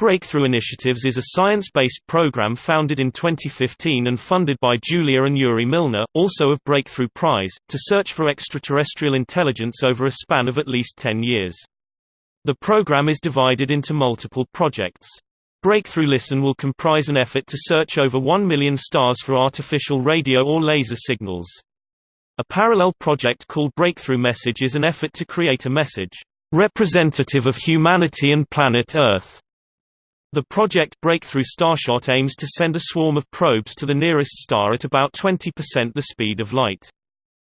Breakthrough Initiatives is a science-based program founded in 2015 and funded by Julia and Yuri Milner, also of Breakthrough Prize, to search for extraterrestrial intelligence over a span of at least 10 years. The program is divided into multiple projects. Breakthrough Listen will comprise an effort to search over 1 million stars for artificial radio or laser signals. A parallel project called Breakthrough Message is an effort to create a message representative of humanity and planet Earth the project Breakthrough Starshot aims to send a swarm of probes to the nearest star at about 20% the speed of light.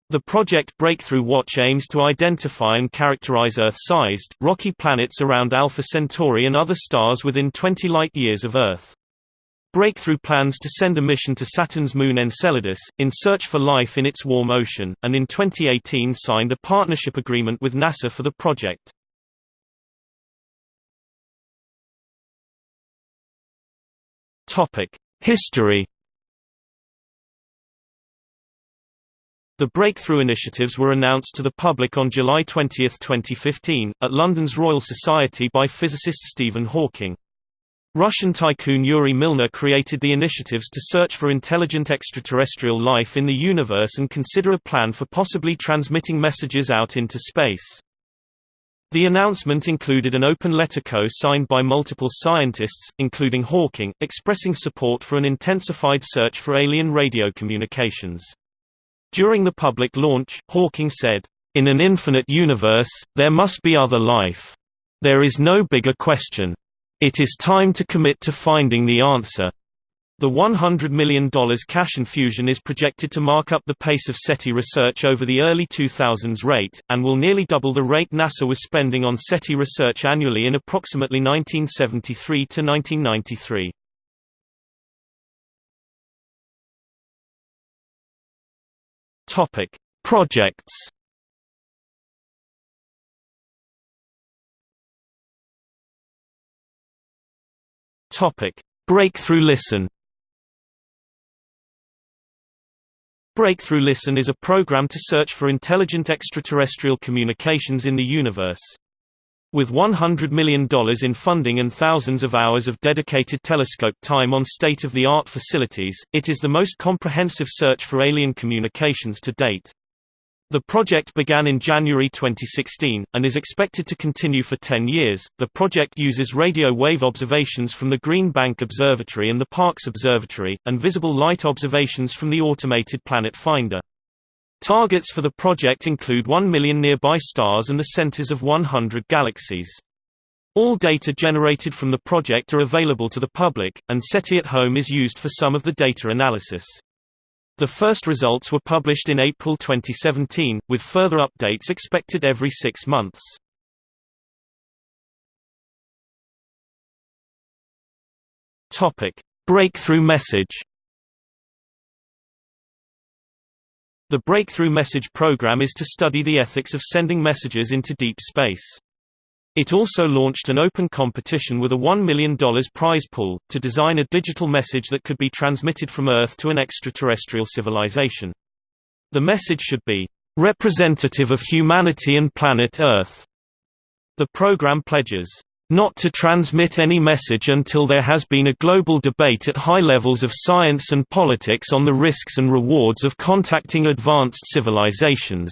The project Breakthrough Watch aims to identify and characterize Earth-sized, rocky planets around Alpha Centauri and other stars within 20 light-years of Earth. Breakthrough plans to send a mission to Saturn's moon Enceladus, in search for life in its warm ocean, and in 2018 signed a partnership agreement with NASA for the project. History The breakthrough initiatives were announced to the public on July 20, 2015, at London's Royal Society by physicist Stephen Hawking. Russian tycoon Yuri Milner created the initiatives to search for intelligent extraterrestrial life in the universe and consider a plan for possibly transmitting messages out into space. The announcement included an open letter co-signed by multiple scientists, including Hawking, expressing support for an intensified search for alien radio communications. During the public launch, Hawking said, "In an infinite universe, there must be other life. There is no bigger question. It is time to commit to finding the answer." The $100 million cash infusion is projected to mark up the pace of SETI research over the early 2000s rate, and will nearly double the rate NASA was spending on SETI research annually in approximately 1973 to 1993. Topic: Projects. Topic: Breakthrough Listen. Breakthrough Listen is a program to search for intelligent extraterrestrial communications in the universe. With $100 million in funding and thousands of hours of dedicated telescope time on state-of-the-art facilities, it is the most comprehensive search for alien communications to date. The project began in January 2016, and is expected to continue for 10 years. The project uses radio wave observations from the Green Bank Observatory and the Parkes Observatory, and visible light observations from the automated Planet Finder. Targets for the project include 1 million nearby stars and the centers of 100 galaxies. All data generated from the project are available to the public, and SETI at Home is used for some of the data analysis. The first results were published in April 2017, with further updates expected every six months. Breakthrough message The Breakthrough Message program is to study the ethics of sending messages into deep space. It also launched an open competition with a $1 million prize pool, to design a digital message that could be transmitted from Earth to an extraterrestrial civilization. The message should be, "...representative of humanity and planet Earth." The program pledges, "...not to transmit any message until there has been a global debate at high levels of science and politics on the risks and rewards of contacting advanced civilizations."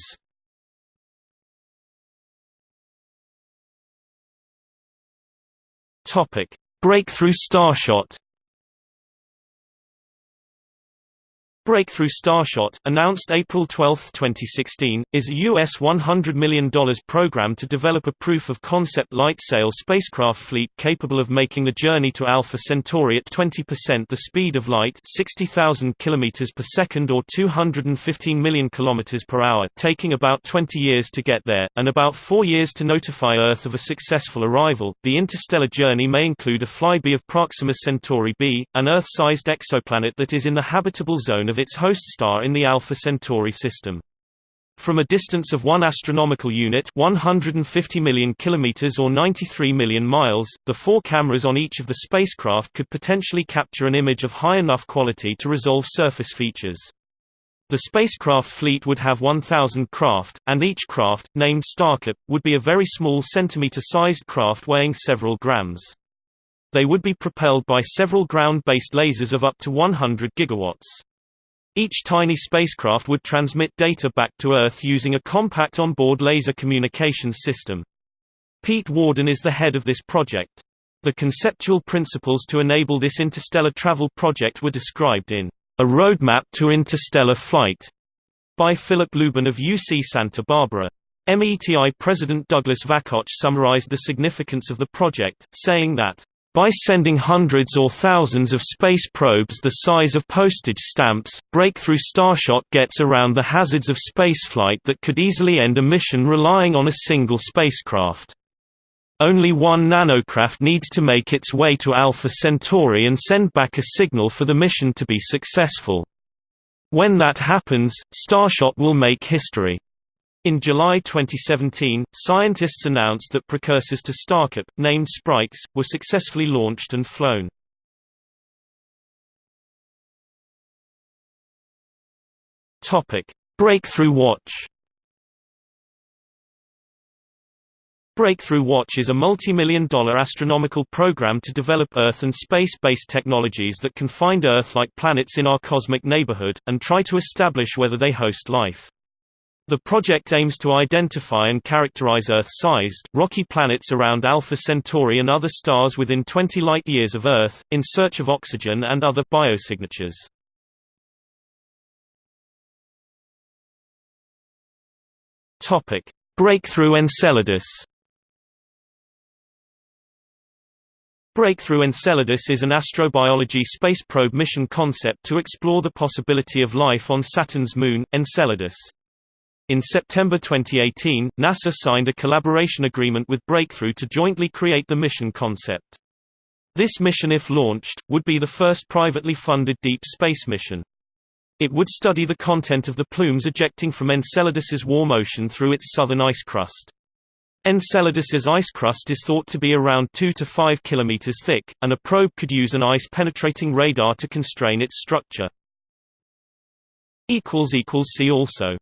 Topic: Breakthrough Starshot Breakthrough Starshot, announced April 12, 2016, is a U.S. $100 million program to develop a proof-of-concept light-sail spacecraft fleet capable of making the journey to Alpha Centauri at 20% the speed of light 60,000 km per second or 215 million km per hour taking about 20 years to get there, and about four years to notify Earth of a successful arrival. The interstellar journey may include a flyby of Proxima Centauri b, an Earth-sized exoplanet that is in the habitable zone of its host star in the Alpha Centauri system. From a distance of 1 astronomical unit 150 million kilometers or 93 million miles, the four cameras on each of the spacecraft could potentially capture an image of high enough quality to resolve surface features. The spacecraft fleet would have 1,000 craft, and each craft, named StarChip, would be a very small centimeter-sized craft weighing several grams. They would be propelled by several ground-based lasers of up to 100 gigawatts. Each tiny spacecraft would transmit data back to Earth using a compact onboard laser communications system. Pete Worden is the head of this project. The conceptual principles to enable this interstellar travel project were described in A Roadmap to Interstellar Flight by Philip Lubin of UC Santa Barbara. METI President Douglas Vakoch summarized the significance of the project, saying that by sending hundreds or thousands of space probes the size of postage stamps, Breakthrough Starshot gets around the hazards of spaceflight that could easily end a mission relying on a single spacecraft. Only one nanocraft needs to make its way to Alpha Centauri and send back a signal for the mission to be successful. When that happens, Starshot will make history. In July 2017, scientists announced that precursors to StarChip, named Sprites, were successfully launched and flown. Breakthrough Watch Breakthrough Watch is a multi-million dollar astronomical program to develop Earth and space-based technologies that can find Earth-like planets in our cosmic neighborhood, and try to establish whether they host life. The project aims to identify and characterize Earth-sized, rocky planets around Alpha Centauri and other stars within 20 light-years of Earth, in search of oxygen and other biosignatures. Breakthrough Enceladus Breakthrough Enceladus is an astrobiology space probe mission concept to explore the possibility of life on Saturn's moon, Enceladus. In September 2018, NASA signed a collaboration agreement with Breakthrough to jointly create the mission concept. This mission if launched, would be the first privately funded deep space mission. It would study the content of the plumes ejecting from Enceladus's warm ocean through its southern ice crust. Enceladus's ice crust is thought to be around 2 to 5 km thick, and a probe could use an ice-penetrating radar to constrain its structure. See also